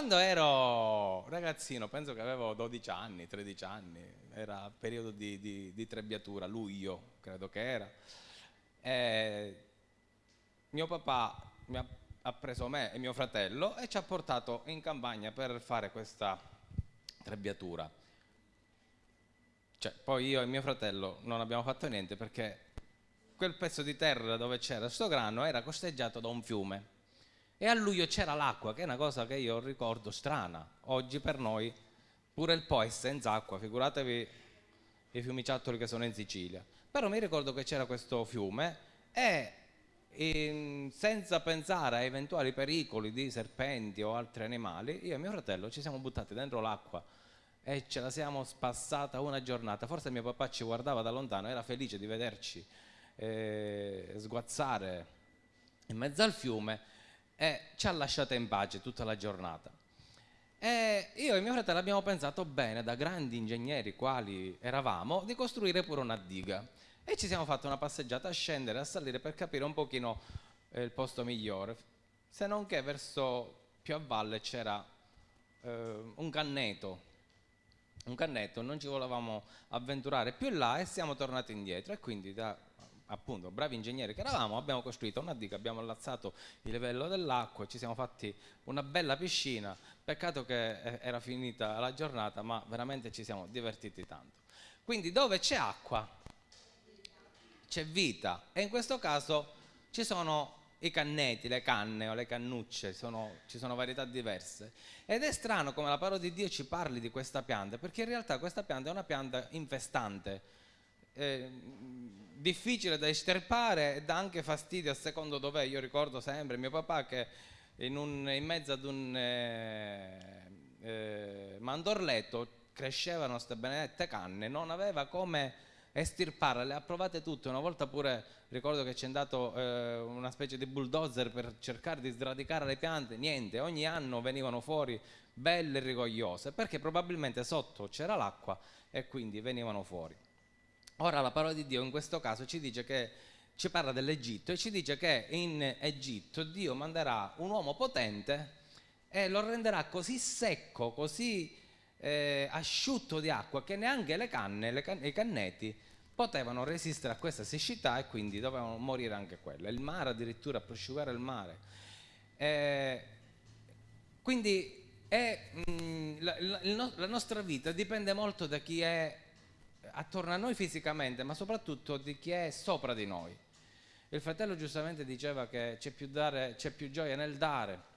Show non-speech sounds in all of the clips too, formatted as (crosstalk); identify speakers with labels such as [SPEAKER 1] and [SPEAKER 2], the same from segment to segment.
[SPEAKER 1] Quando ero ragazzino, penso che avevo 12 anni, 13 anni, era periodo di, di, di trebbiatura, luglio credo che era, e mio papà mi ha, ha preso me e mio fratello e ci ha portato in campagna per fare questa trebbiatura. Cioè, poi io e mio fratello non abbiamo fatto niente perché quel pezzo di terra dove c'era questo grano era costeggiato da un fiume e a luglio c'era l'acqua, che è una cosa che io ricordo strana. Oggi per noi pure il Po è senza acqua, figuratevi i fiumiciattoli che sono in Sicilia. Però mi ricordo che c'era questo fiume e in, senza pensare a eventuali pericoli di serpenti o altri animali, io e mio fratello ci siamo buttati dentro l'acqua e ce la siamo spassata una giornata. Forse mio papà ci guardava da lontano, era felice di vederci eh, sguazzare in mezzo al fiume e ci ha lasciato in pace tutta la giornata. E io e mio fratello abbiamo pensato bene, da grandi ingegneri quali eravamo, di costruire pure una diga. E ci siamo fatti una passeggiata a scendere, a salire per capire un pochino eh, il posto migliore. Se non che verso più a valle c'era eh, un canneto, un cannetto, non ci volevamo avventurare più là e siamo tornati indietro e quindi da appunto bravi ingegneri che eravamo abbiamo costruito una diga, abbiamo allazzato il livello dell'acqua, ci siamo fatti una bella piscina, peccato che eh, era finita la giornata ma veramente ci siamo divertiti tanto. Quindi dove c'è acqua c'è vita e in questo caso ci sono i canneti, le canne o le cannucce, sono, ci sono varietà diverse. Ed è strano come la parola di Dio ci parli di questa pianta, perché in realtà questa pianta è una pianta infestante, eh, difficile da estirpare e dà anche fastidio a secondo dov'è. Io ricordo sempre mio papà che in, un, in mezzo ad un eh, eh, mandorletto crescevano queste benedette canne, non aveva come estirparle, le ha provate tutte, una volta pure ricordo che ci è andato eh, una specie di bulldozer per cercare di sradicare le piante, niente, ogni anno venivano fuori belle e rigogliose, perché probabilmente sotto c'era l'acqua e quindi venivano fuori. Ora la parola di Dio in questo caso ci dice che ci parla dell'Egitto e ci dice che in Egitto Dio manderà un uomo potente e lo renderà così secco, così eh, asciutto di acqua che neanche le canne, le can- i canneti potevano resistere a questa siccità e quindi dovevano morire anche quelle. Il mare addirittura prosciugare il mare. Eh, quindi è, mh, mm, la, la, la nostra vita dipende molto da chi è attorno a noi fisicamente, ma soprattutto di chi è sopra di noi. Il fratello giustamente diceva che c'è più, più gioia nel dare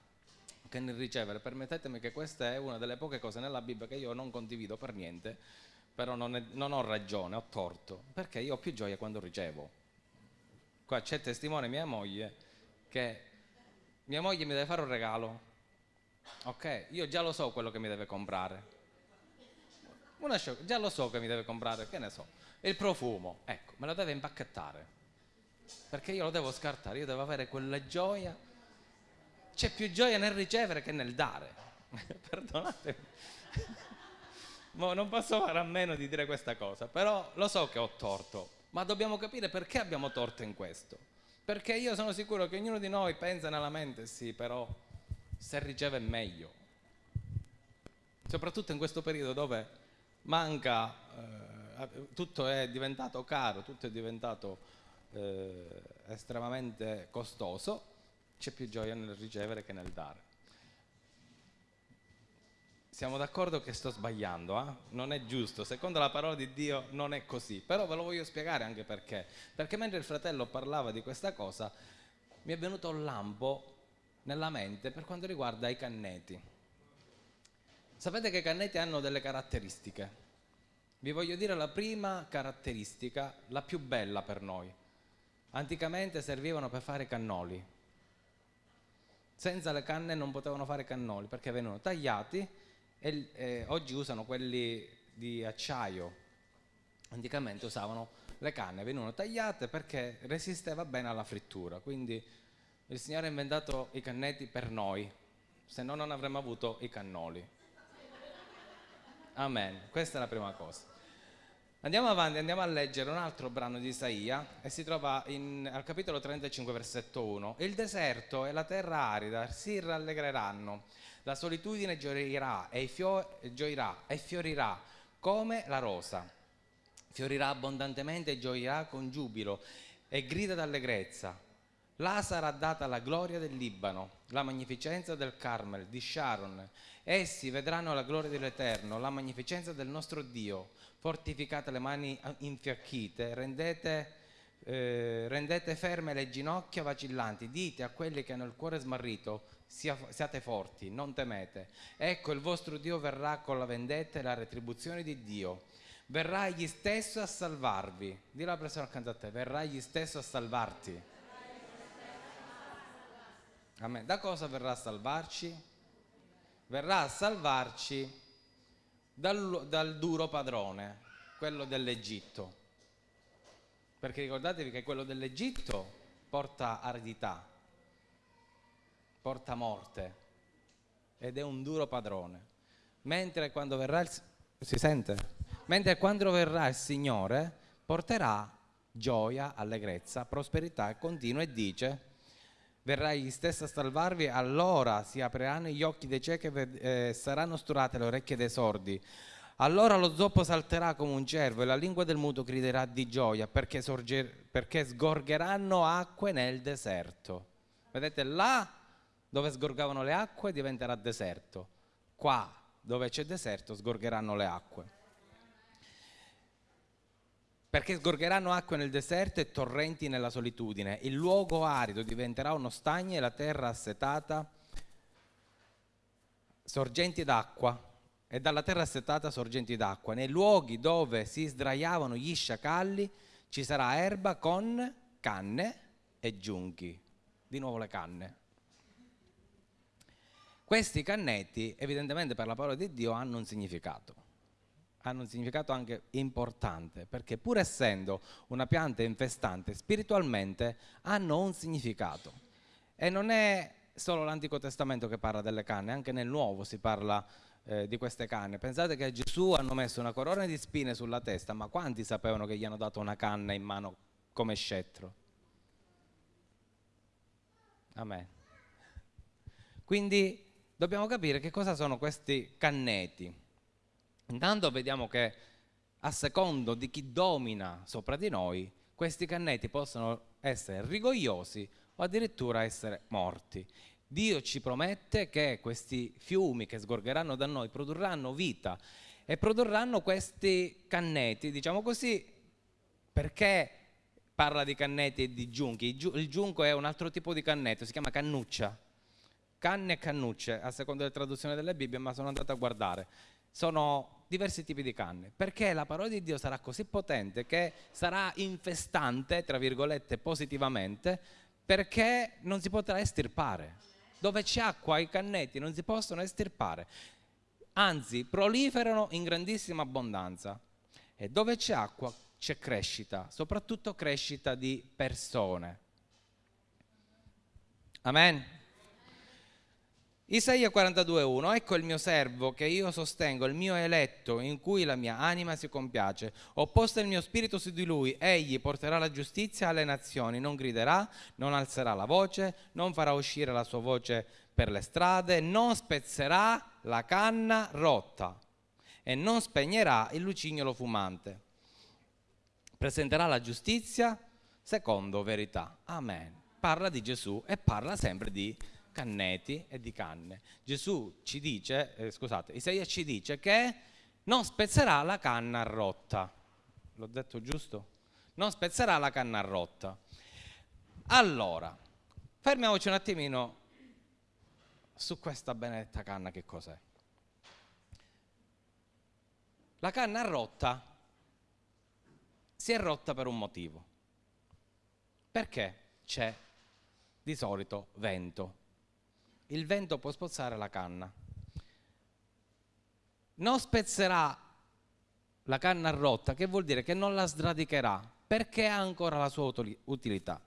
[SPEAKER 1] che nel ricevere. Permettetemi che questa è una delle poche cose nella Bibbia che io non condivido per niente, però non, è, non ho ragione, ho torto, perché io ho più gioia quando ricevo. Qua c'è testimone mia moglie che mia moglie mi deve fare un regalo, ok? Io già lo so quello che mi deve comprare. Una sciocca, già lo so che mi deve comprare, che ne so, il profumo, ecco, me lo deve impacchettare, perché io lo devo scartare, io devo avere quella gioia c'è più gioia nel ricevere che nel dare. (laughs) Perdonatemi. (laughs) Mo non posso fare a meno di dire questa cosa, però lo so che ho torto, ma dobbiamo capire perché abbiamo torto in questo. Perché io sono sicuro che ognuno di noi pensa nella mente, sì, però se riceve meglio. Soprattutto in questo periodo dove manca, eh, tutto è diventato caro, tutto è diventato eh, estremamente costoso c'è più gioia nel ricevere che nel dare. Siamo d'accordo che sto sbagliando, eh? non è giusto, secondo la parola di Dio non è così, però ve lo voglio spiegare anche perché. Perché mentre il fratello parlava di questa cosa, mi è venuto un lampo nella mente per quanto riguarda i canneti. Sapete che i canneti hanno delle caratteristiche. Vi voglio dire la prima caratteristica, la più bella per noi. Anticamente servivano per fare cannoli. Senza le canne non potevano fare cannoli perché venivano tagliati e eh, oggi usano quelli di acciaio. Anticamente usavano le canne, venivano tagliate perché resisteva bene alla frittura. Quindi il Signore ha inventato i cannetti per noi, se no non avremmo avuto i cannoli. Amen, questa è la prima cosa. Andiamo avanti, andiamo a leggere un altro brano di Isaia e si trova in, al capitolo 35, versetto 1. Il deserto e la terra arida si rallegreranno, la solitudine gioirà e, fio- gioirà e fiorirà come la rosa. Fiorirà abbondantemente e gioirà con giubilo e grida d'allegrezza. Là sarà data la gloria del Libano, la magnificenza del Carmel, di Sharon. Essi vedranno la gloria dell'Eterno, la magnificenza del nostro Dio fortificate le mani infiacchite, rendete, eh, rendete ferme le ginocchia vacillanti, dite a quelli che hanno il cuore smarrito, sia, siate forti, non temete. Ecco il vostro Dio verrà con la vendetta e la retribuzione di Dio. Verrà egli stesso a salvarvi. Dillo alla persona accanto a te, verrà egli stesso a salvarti. Amen. Da cosa verrà a salvarci? Verrà a salvarci dal, dal duro padrone, quello dell'Egitto. Perché ricordatevi che quello dell'Egitto porta aridità, porta morte ed è un duro padrone. Mentre quando verrà il, si sente? Mentre quando verrà il Signore porterà gioia, allegrezza, prosperità continua e dice verrà egli stesso a salvarvi, allora si apriranno gli occhi dei ciechi e eh, saranno sturate le orecchie dei sordi. Allora lo zoppo salterà come un cervo e la lingua del muto griderà di gioia perché, sorger, perché sgorgeranno acque nel deserto. Vedete, là dove sgorgavano le acque diventerà deserto, qua dove c'è deserto sgorgeranno le acque perché sgorgeranno acque nel deserto e torrenti nella solitudine. Il luogo arido diventerà uno stagno e la terra assetata sorgenti d'acqua e dalla terra assetata sorgenti d'acqua. Nei luoghi dove si sdraiavano gli sciacalli ci sarà erba con canne e giunchi. Di nuovo le canne. Questi cannetti, evidentemente per la parola di Dio, hanno un significato hanno un significato anche importante, perché pur essendo una pianta infestante, spiritualmente hanno un significato. E non è solo l'Antico Testamento che parla delle canne, anche nel Nuovo si parla eh, di queste canne. Pensate che a Gesù hanno messo una corona di spine sulla testa, ma quanti sapevano che gli hanno dato una canna in mano come scettro? Amen. Quindi dobbiamo capire che cosa sono questi canneti. Intanto vediamo che a secondo di chi domina sopra di noi, questi cannetti possono essere rigogliosi o addirittura essere morti. Dio ci promette che questi fiumi che sgorgeranno da noi produrranno vita e produrranno questi cannetti, diciamo così, perché parla di cannetti e di giunchi. Il giunco è un altro tipo di cannetto, si chiama cannuccia. Canne e cannucce, a seconda della traduzione delle Bibbie, ma sono andato a guardare sono diversi tipi di canne, perché la parola di Dio sarà così potente che sarà infestante, tra virgolette, positivamente, perché non si potrà estirpare. Dove c'è acqua i cannetti non si possono estirpare, anzi proliferano in grandissima abbondanza. E dove c'è acqua c'è crescita, soprattutto crescita di persone. Amen. Isaia 42.1 Ecco il mio servo che io sostengo, il mio eletto in cui la mia anima si compiace. Ho posto il mio spirito su di lui, egli porterà la giustizia alle nazioni, non griderà, non alzerà la voce, non farà uscire la sua voce per le strade, non spezzerà la canna rotta e non spegnerà il lucignolo fumante. Presenterà la giustizia secondo verità. Amen. Parla di Gesù e parla sempre di canneti e di canne. Gesù ci dice, eh, scusate, Isaia ci dice che non spezzerà la canna rotta. L'ho detto giusto? Non spezzerà la canna rotta. Allora, fermiamoci un attimino su questa benedetta canna che cos'è. La canna rotta si è rotta per un motivo. Perché c'è di solito vento il vento può spozzare la canna. Non spezzerà la canna rotta, che vuol dire che non la sradicherà, perché ha ancora la sua utilità.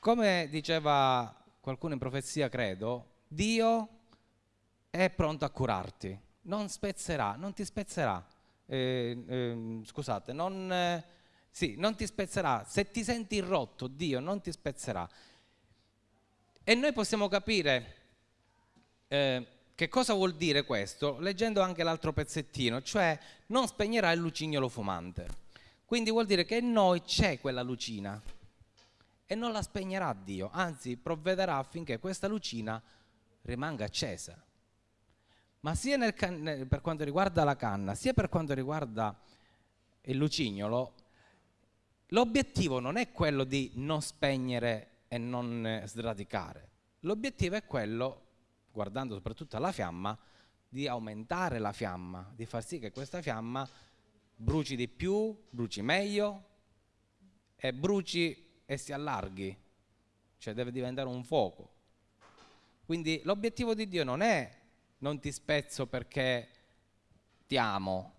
[SPEAKER 1] Come diceva qualcuno in profezia, credo, Dio è pronto a curarti, non spezzerà, non ti spezzerà, eh, eh, scusate, non, eh, sì, non ti spezzerà. Se ti senti rotto, Dio non ti spezzerà. E noi possiamo capire eh, che cosa vuol dire questo leggendo anche l'altro pezzettino, cioè non spegnerà il lucignolo fumante. Quindi vuol dire che in noi c'è quella lucina e non la spegnerà Dio, anzi provvederà affinché questa lucina rimanga accesa. Ma sia per quanto riguarda la canna, sia per quanto riguarda il lucignolo, l'obiettivo non è quello di non spegnere e non sradicare. L'obiettivo è quello, guardando soprattutto alla fiamma, di aumentare la fiamma, di far sì che questa fiamma bruci di più, bruci meglio e bruci e si allarghi, cioè deve diventare un fuoco. Quindi l'obiettivo di Dio non è non ti spezzo perché ti amo.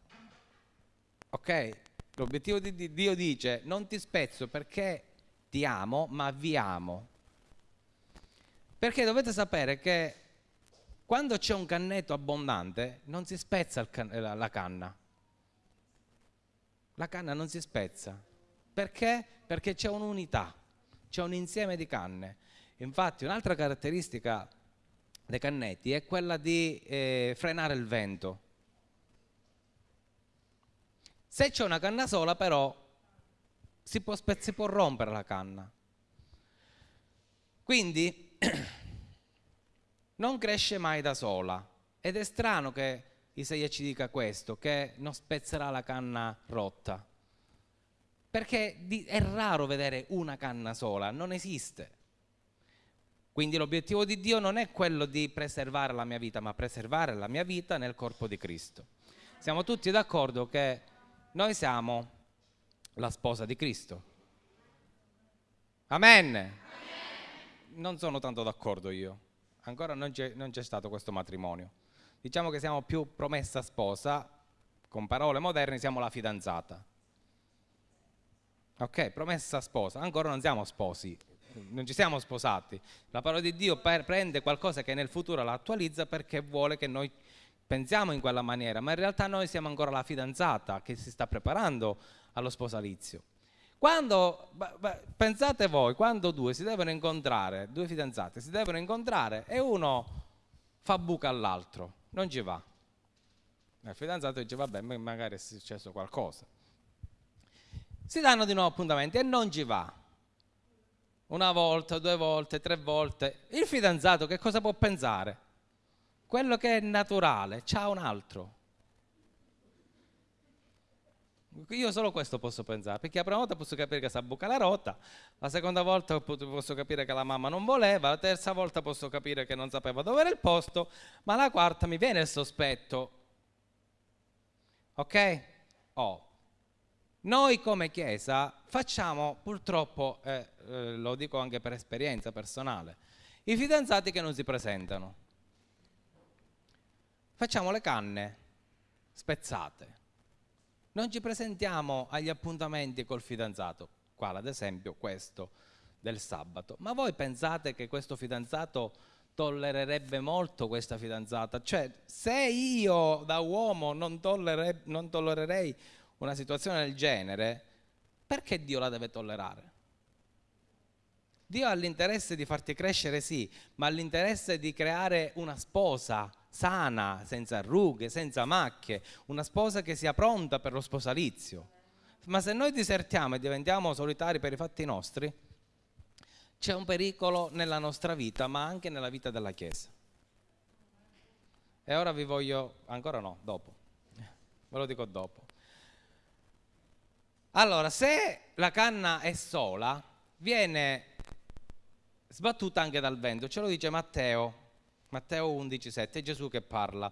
[SPEAKER 1] Ok? L'obiettivo di Dio dice non ti spezzo perché ti amo, ma vi amo. Perché dovete sapere che quando c'è un cannetto abbondante non si spezza can la canna. La canna non si spezza. Perché? Perché c'è un'unità, c'è un insieme di canne. Infatti un'altra caratteristica dei cannetti è quella di eh, frenare il vento. Se c'è una canna sola però si può, si può rompere la canna. Quindi (clears throat) non cresce mai da sola ed è strano che Isaia ci dica questo, che non spezzerà la canna rotta. Perché è raro vedere una canna sola, non esiste. Quindi l'obiettivo di Dio non è quello di preservare la mia vita, ma preservare la mia vita nel corpo di Cristo. Siamo tutti d'accordo che noi siamo la sposa di Cristo. Amen. Amen. Non sono tanto d'accordo io. Ancora non c'è, non c'è stato questo matrimonio. Diciamo che siamo più promessa sposa, con parole moderne siamo la fidanzata. Ok, promessa sposa, ancora non siamo sposi, non ci siamo sposati. La parola di Dio prende qualcosa che nel futuro la attualizza perché vuole che noi pensiamo in quella maniera, ma in realtà noi siamo ancora la fidanzata che si sta preparando allo sposalizio. Quando, pensate voi, quando due si devono incontrare, due fidanzate si devono incontrare e uno fa buca all'altro, non ci va. Il fidanzato dice vabbè, magari è successo qualcosa. Si danno di nuovo appuntamenti e non ci va una volta, due volte, tre volte. Il fidanzato che cosa può pensare? Quello che è naturale, c'ha un altro. Io solo questo posso pensare, perché la prima volta posso capire che sa buca la rotta, la seconda volta posso capire che la mamma non voleva, la terza volta posso capire che non sapeva dove era il posto, ma la quarta mi viene il sospetto. Ok? Oh, noi come Chiesa facciamo purtroppo, eh, eh, lo dico anche per esperienza personale, i fidanzati che non si presentano. Facciamo le canne spezzate. Non ci presentiamo agli appuntamenti col fidanzato, quale ad esempio questo del sabato. Ma voi pensate che questo fidanzato tollererebbe molto questa fidanzata? Cioè, se io da uomo non, non tollererei una situazione del genere, perché Dio la deve tollerare? Dio ha l'interesse di farti crescere, sì, ma ha l'interesse di creare una sposa sana, senza rughe, senza macchie, una sposa che sia pronta per lo sposalizio. Ma se noi disertiamo e diventiamo solitari per i fatti nostri, c'è un pericolo nella nostra vita, ma anche nella vita della Chiesa. E ora vi voglio, ancora no, dopo, ve lo dico dopo. Allora, se la canna è sola, viene sbattuta anche dal vento, ce lo dice Matteo, Matteo 11, 7, è Gesù che parla.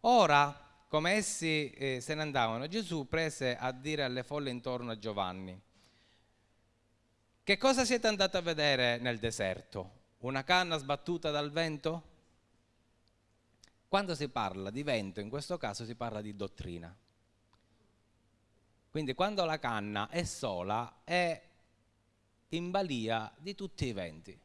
[SPEAKER 1] Ora, come essi eh, se ne andavano, Gesù prese a dire alle folle intorno a Giovanni, che cosa siete andati a vedere nel deserto? Una canna sbattuta dal vento? Quando si parla di vento, in questo caso si parla di dottrina. Quindi quando la canna è sola è in balia di tutti i venti.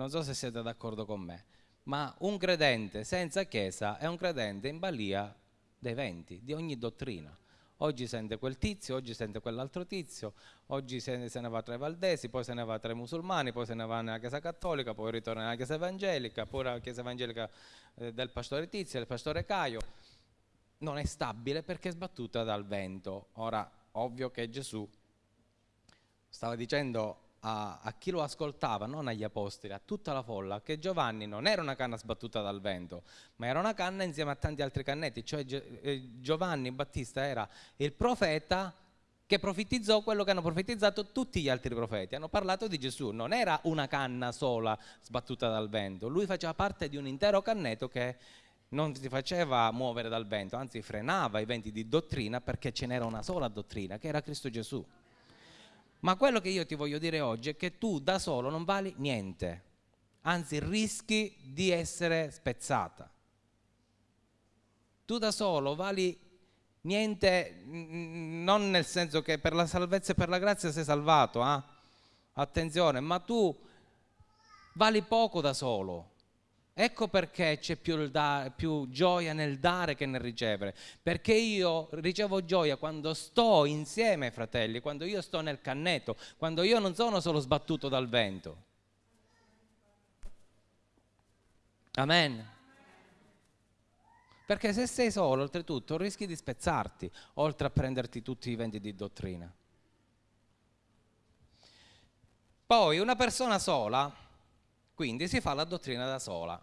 [SPEAKER 1] Non so se siete d'accordo con me, ma un credente senza chiesa è un credente in balia dei venti, di ogni dottrina. Oggi sente quel tizio, oggi sente quell'altro tizio, oggi se ne, va tra i valdesi, poi se ne va tra i musulmani, poi se ne va nella Chiesa Cattolica, poi ritorna nella Chiesa Evangelica, poi la Chiesa Evangelica eh, del pastore Tizio, del pastore Caio. Non è stabile perché è sbattuta dal vento. Ora, ovvio che Gesù stava dicendo a, a, chi lo ascoltava, non agli apostoli, a tutta la folla, che Giovanni non era una canna sbattuta dal vento, ma era una canna insieme a tanti altri cannetti, cioè eh, Giovanni Battista era il profeta che profetizzò quello che hanno profetizzato tutti gli altri profeti, hanno parlato di Gesù, non era una canna sola sbattuta dal vento, lui faceva parte di un intero canneto che non si faceva muovere dal vento, anzi frenava i venti di dottrina perché ce n'era una sola dottrina, che era Cristo Gesù. Ma quello che io ti voglio dire oggi è che tu da solo non vali niente, anzi rischi di essere spezzata. Tu da solo vali niente, non nel senso che per la salvezza e per la grazia sei salvato, eh? attenzione, ma tu vali poco da solo Ecco perché c'è più, più, gioia nel dare che nel ricevere, perché io ricevo gioia quando sto insieme ai fratelli, quando io sto nel canneto, quando io non sono solo sbattuto dal vento. Amen. Perché se sei solo, oltretutto, rischi di spezzarti, oltre a prenderti tutti i venti di dottrina. Poi una persona sola quindi si fa la dottrina da sola.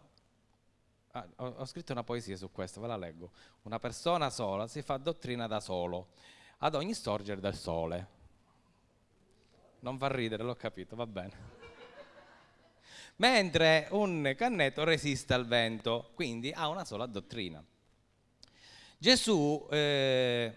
[SPEAKER 1] Ah, ho, ho, scritto una poesia su questo, ve la leggo. Una persona sola si fa dottrina da solo, ad ogni sorgere del sole. Non fa ridere, l'ho capito, va bene. Mentre un canneto resiste al vento, quindi ha una sola dottrina. Gesù eh,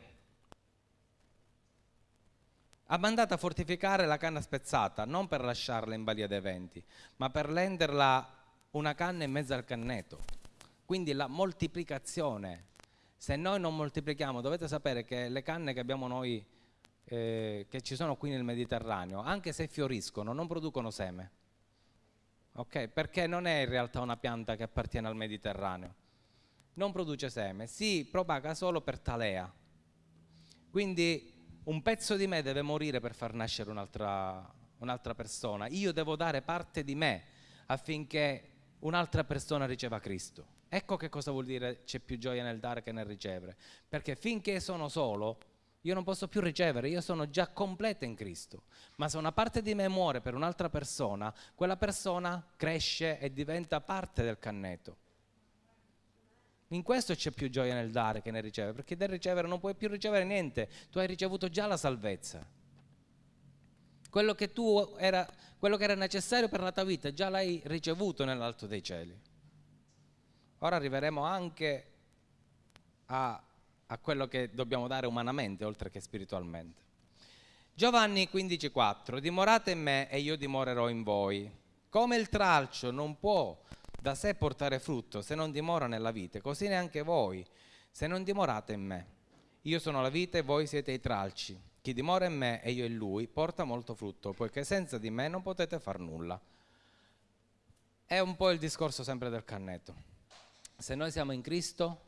[SPEAKER 1] ha mandato a fortificare la canna spezzata, non per lasciarla in balia dei venti, ma per renderla una canna in mezzo al canneto. Quindi la moltiplicazione. Se noi non moltiplichiamo, dovete sapere che le canne che abbiamo noi, eh, che ci sono qui nel Mediterraneo, anche se fioriscono, non producono seme. Ok? Perché non è in realtà una pianta che appartiene al Mediterraneo. Non produce seme, si propaga solo per talea. Quindi un pezzo di me deve morire per far nascere un'altra, un'altra persona. Io devo dare parte di me affinché un'altra persona riceva Cristo. Ecco che cosa vuol dire c'è più gioia nel dare che nel ricevere. Perché finché sono solo, io non posso più ricevere, io sono già completa in Cristo. Ma se una parte di me muore per un'altra persona, quella persona cresce e diventa parte del canneto. In questo c'è più gioia nel dare che nel ricevere, perché del ricevere non puoi più ricevere niente, tu hai ricevuto già la salvezza. Quello che, era, quello che era necessario per la tua vita già l'hai ricevuto nell'alto dei cieli. Ora arriveremo anche a, a quello che dobbiamo dare umanamente oltre che spiritualmente. Giovanni 15,4 Dimorate in me e io dimorerò in voi. Come il tralcio non può da sé portare frutto se non dimora nella vite, così neanche voi, se non dimorate in me. Io sono la vite e voi siete i tralci. Chi dimora in me e io in lui porta molto frutto, poiché senza di me non potete far nulla. È un po' il discorso sempre del cannetto. Se noi siamo in Cristo,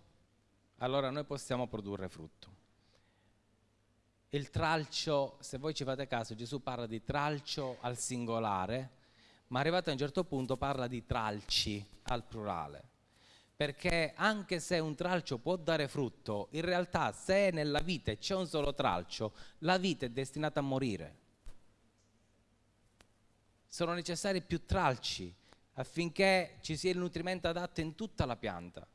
[SPEAKER 1] allora noi possiamo produrre frutto. Il tralcio, se voi ci fate caso, Gesù parla di tralcio al singolare, ma arrivato a un certo punto parla di tralci al plurale. Perché anche se un tralcio può dare frutto, in realtà se nella vite c'è un solo tralcio, la vita è destinata a morire. Sono necessari più tralci affinché ci sia il nutrimento adatto in tutta la pianta.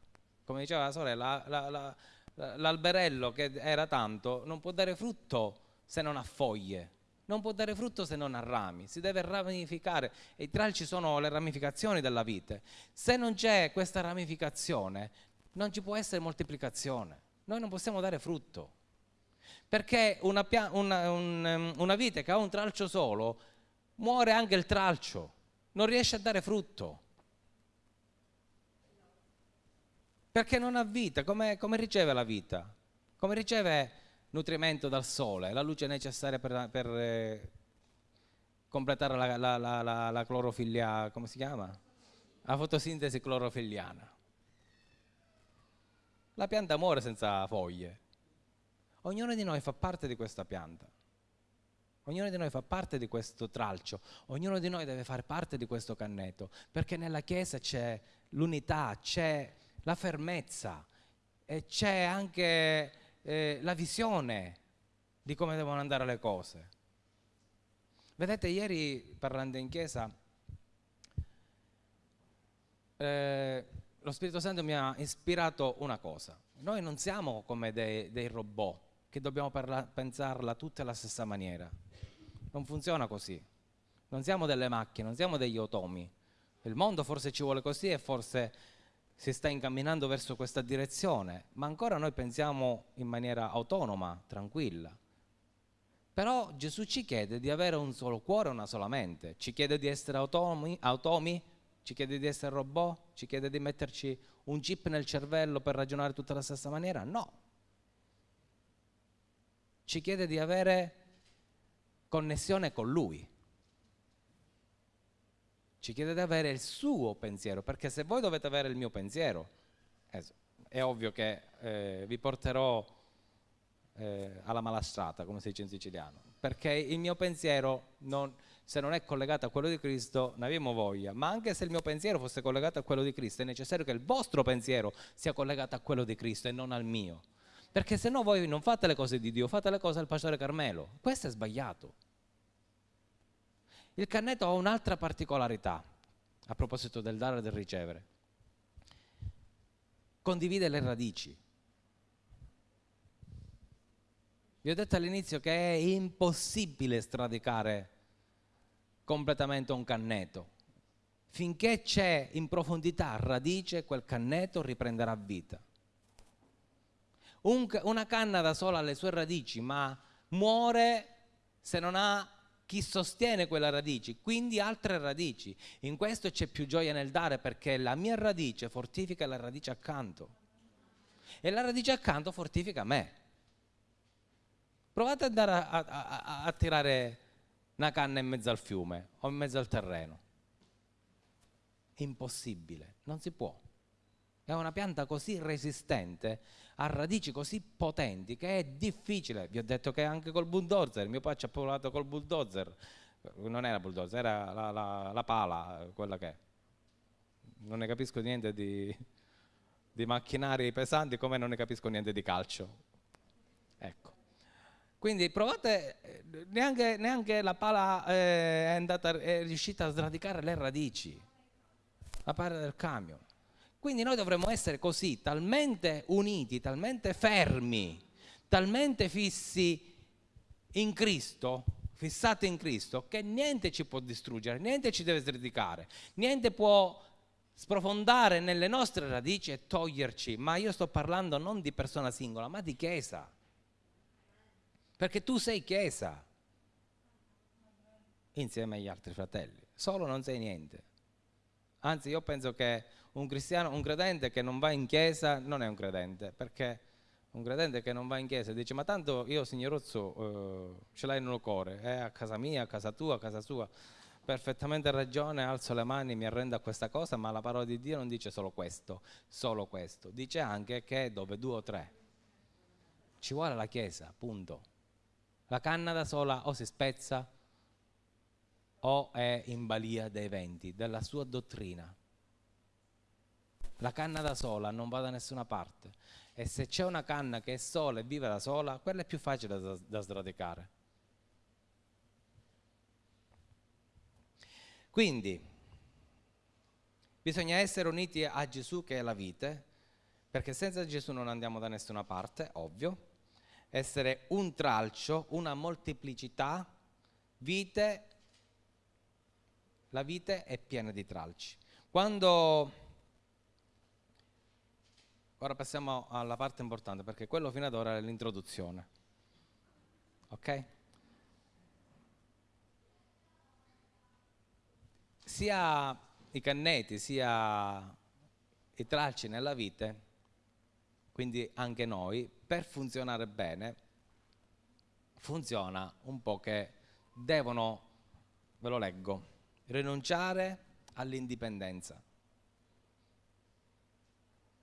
[SPEAKER 1] Come diceva la sorella, la, la, la, l'alberello che era tanto non può dare frutto se non ha foglie non può dare frutto se non ha rami, si deve ramificare e i tralci sono le ramificazioni della vite. Se non c'è questa ramificazione non ci può essere moltiplicazione, noi non possiamo dare frutto. Perché una, una, un, um, una vite che ha un tralcio solo muore anche il tralcio, non riesce a dare frutto. Perché non ha vita, come, come riceve la vita? Come riceve nutrimento dal sole, la luce necessaria per, per eh, completare la, la, la, la clorofilia, come si chiama? La fotosintesi clorofilliana. La pianta muore senza foglie. Ognuno di noi fa parte di questa pianta. Ognuno di noi fa parte di questo tralcio, ognuno di noi deve fare parte di questo canneto, perché nella Chiesa c'è l'unità, c'è la fermezza e c'è anche eh, la visione di come devono andare le cose. Vedete, ieri parlando in chiesa, eh, lo Spirito Santo mi ha ispirato una cosa. Noi non siamo come dei, dei robot che dobbiamo parla, pensarla tutte alla stessa maniera. Non funziona così. Non siamo delle macchine, non siamo degli automi. Il mondo forse ci vuole così e forse si sta incamminando verso questa direzione, ma ancora noi pensiamo in maniera autonoma, tranquilla. Però Gesù ci chiede di avere un solo cuore, una sola mente. Ci chiede di essere automi, automi, ci chiede di essere robot, ci chiede di metterci un chip nel cervello per ragionare tutta la stessa maniera? No. Ci chiede di avere connessione con Lui. Ci chiede di avere il suo pensiero, perché se voi dovete avere il mio pensiero, è ovvio che eh, vi porterò eh, alla malastrata, come si dice in siciliano, perché il mio pensiero, non, se non è collegato a quello di Cristo, ne abbiamo voglia, ma anche se il mio pensiero fosse collegato a quello di Cristo, è necessario che il vostro pensiero sia collegato a quello di Cristo e non al mio, perché se no voi non fate le cose di Dio, fate le cose del pastore Carmelo, questo è sbagliato. Il cannetto ha un'altra particolarità a proposito del dare e del ricevere. Condivide le radici. Vi ho detto all'inizio che è impossibile stradicare completamente un cannetto. Finché c'è in profondità radice, quel cannetto riprenderà vita. Un, una canna da sola ha le sue radici, ma muore se non ha chi sostiene quella radice, quindi altre radici. In questo c'è più gioia nel dare perché la mia radice fortifica la radice accanto e la radice accanto fortifica me. Provate ad andare a, a, a, a tirare una canna in mezzo al fiume o in mezzo al terreno. Impossibile, non si può. È una pianta così resistente, ha radici così potenti che è difficile. Vi ho detto che anche col bulldozer, mio padre ci ha provato col bulldozer, non era bulldozer, era la, la, la pala, quella che è. Non ne capisco niente di, di macchinari pesanti come non ne capisco niente di calcio. Ecco. Quindi provate, neanche, neanche la pala eh, è, andata, è riuscita a sradicare le radici, la pala del camion. Quindi noi dovremmo essere così, talmente uniti, talmente fermi, talmente fissi in Cristo, fissati in Cristo, che niente ci può distruggere, niente ci deve sradicare, niente può sprofondare nelle nostre radici e toglierci. Ma io sto parlando non di persona singola, ma di Chiesa. Perché tu sei Chiesa insieme agli altri fratelli, solo non sei niente. Anzi, io penso che un cristiano, un credente che non va in chiesa non è un credente, perché un credente che non va in chiesa dice ma tanto io signorozzo eh, ce l'hai nel cuore, è a casa mia, a casa tua, a casa sua, perfettamente ragione, alzo le mani, mi arrendo a questa cosa, ma la parola di Dio non dice solo questo, solo questo, dice anche che dove due o tre ci vuole la chiesa, punto. La canna da sola o si spezza o è in balia dei venti, della sua dottrina. La canna da sola non va da nessuna parte. E se c'è una canna che è sola e vive da sola, quella è più facile da, da sradicare. Quindi, bisogna essere uniti a Gesù che è la vite, perché senza Gesù non andiamo da nessuna parte, ovvio. Essere un tralcio, una molteplicità, vite, la vite è piena di tralci. Quando Ora passiamo alla parte importante perché quello fino ad ora è l'introduzione. Ok? Sia i canneti sia i tralci nella vite, quindi anche noi, per funzionare bene, funziona un po' che devono, ve lo leggo, rinunciare all'indipendenza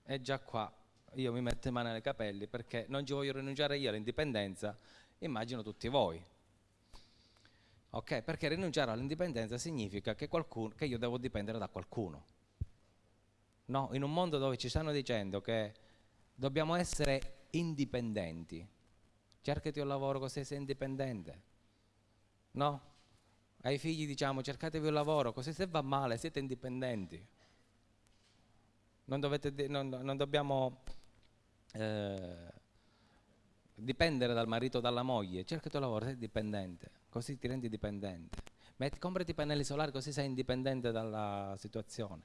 [SPEAKER 1] è già qua io mi metto in mano nei capelli perché non ci voglio rinunciare io all'indipendenza, immagino tutti voi. Ok? Perché rinunciare all'indipendenza significa che, qualcuno, che io devo dipendere da qualcuno. No, in un mondo dove ci stanno dicendo che dobbiamo essere indipendenti, cercati un lavoro così sei indipendente. No? Ai figli diciamo cercatevi un lavoro così se va male siete indipendenti. Non, dovete, non, non dobbiamo eh, dipendere dal marito o dalla moglie, cercati un lavoro, sei dipendente, così ti rendi dipendente. Metti, comprati i pannelli solari così sei indipendente dalla situazione.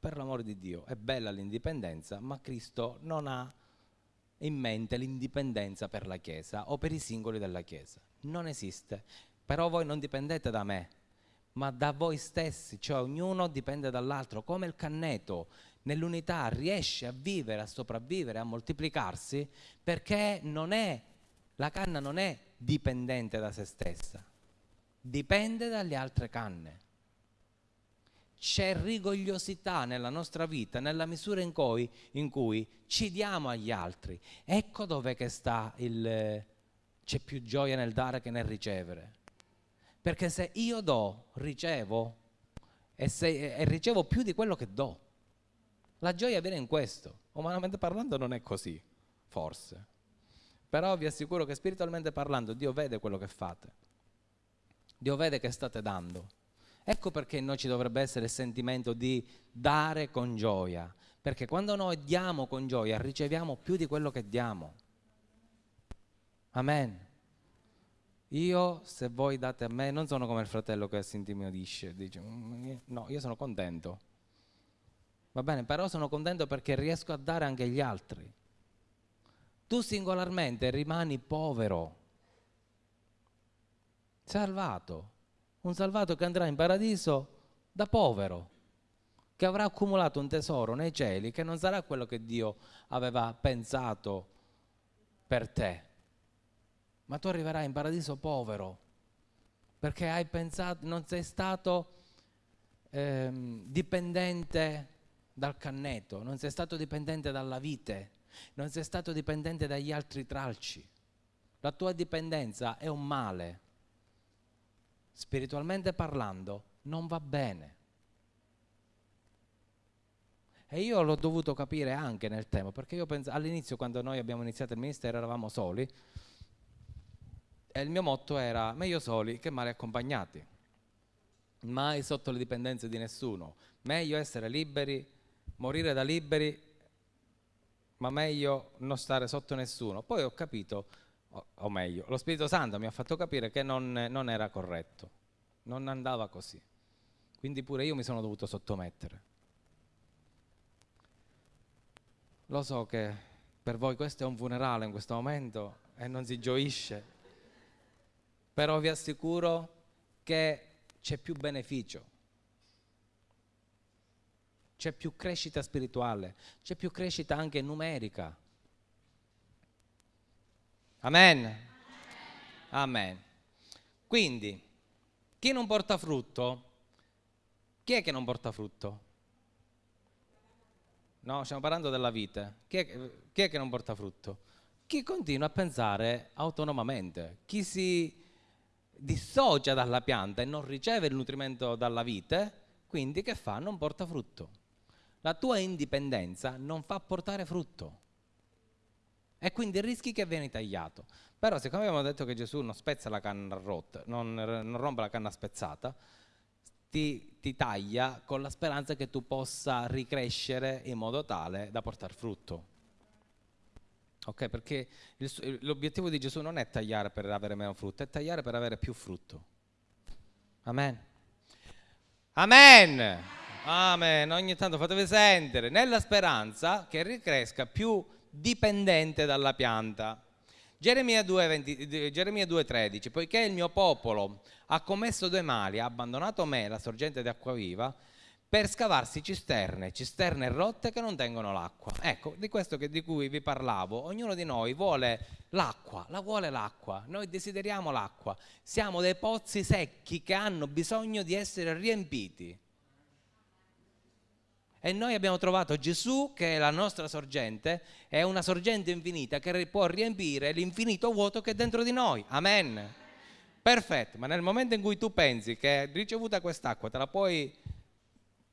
[SPEAKER 1] Per l'amore di Dio, è bella l'indipendenza, ma Cristo non ha in mente l'indipendenza per la Chiesa o per i singoli della Chiesa. Non esiste. Però voi non dipendete da me, ma da voi stessi, cioè ognuno dipende dall'altro, come il canneto nell'unità riesce a vivere, a sopravvivere, a moltiplicarsi, perché non è, la canna non è dipendente da se stessa, dipende dalle altre canne. C'è rigogliosità nella nostra vita nella misura in cui, in cui ci diamo agli altri. Ecco dove sta il... c'è più gioia nel dare che nel ricevere perché se io do, ricevo e, se, e ricevo più di quello che do. La gioia viene in questo. Umanamente parlando non è così, forse. Però vi assicuro che spiritualmente parlando Dio vede quello che fate. Dio vede che state dando. Ecco perché in noi ci dovrebbe essere il sentimento di dare con gioia. Perché quando noi diamo con gioia riceviamo più di quello che diamo. Amen. Io, se voi date a me, non sono come il fratello che si intimidisce, dice, mm, no, io sono contento. Va bene, però sono contento perché riesco a dare anche agli altri. Tu singolarmente rimani povero, salvato, un salvato che andrà in paradiso da povero, che avrà accumulato un tesoro nei cieli che non sarà quello che Dio aveva pensato per te ma tu arriverai in paradiso povero, perché hai pensato, non sei stato ehm, dipendente dal canneto, non sei stato dipendente dalla vite, non sei stato dipendente dagli altri tralci. La tua dipendenza è un male. Spiritualmente parlando, non va bene. E io l'ho dovuto capire anche nel tempo, perché io penso, all'inizio quando noi abbiamo iniziato il ministero eravamo soli, e il mio motto era meglio soli che male accompagnati, mai sotto le dipendenze di nessuno, meglio essere liberi, morire da liberi, ma meglio non stare sotto nessuno. Poi ho capito, o, meglio, lo Spirito Santo mi ha fatto capire che non, non era corretto, non andava così. Quindi pure io mi sono dovuto sottomettere. Lo so che per voi questo è un funerale in questo momento e non si gioisce, però vi assicuro che c'è più beneficio, c'è più crescita spirituale, c'è più crescita anche numerica. Amen. Amen. Quindi, chi non porta frutto, chi è che non porta frutto? No, stiamo parlando della vita. Chi è, chi è che non porta frutto? Chi continua a pensare autonomamente, chi si dissocia dalla pianta e non riceve il nutrimento dalla vite, quindi che fa? Non porta frutto. La tua indipendenza non fa portare frutto e quindi rischi che vieni tagliato. Però siccome abbiamo detto che Gesù non spezza la canna rotta, non, non rompe la canna spezzata, ti, ti taglia con la speranza che tu possa ricrescere in modo tale da portare frutto. Ok, perché l'obiettivo di Gesù non è tagliare per avere meno frutto, è tagliare per avere più frutto. Amen. Amen. Amen. Ogni tanto fatevi sentire, nella speranza che ricresca più dipendente dalla pianta. Geremia 2,13, poiché il mio popolo ha commesso due mali, ha abbandonato me, la sorgente di acqua viva, per scavarsi cisterne, cisterne rotte che non tengono l'acqua. Ecco, di questo che, di cui vi parlavo, ognuno di noi vuole l'acqua, la vuole l'acqua, noi desideriamo l'acqua, siamo dei pozzi secchi che hanno bisogno di essere riempiti. e noi abbiamo trovato Gesù che è la nostra sorgente, è una sorgente infinita che può riempire l'infinito vuoto che è dentro di noi. Amen. Perfetto, ma nel momento in cui tu pensi che ricevuta quest'acqua te la puoi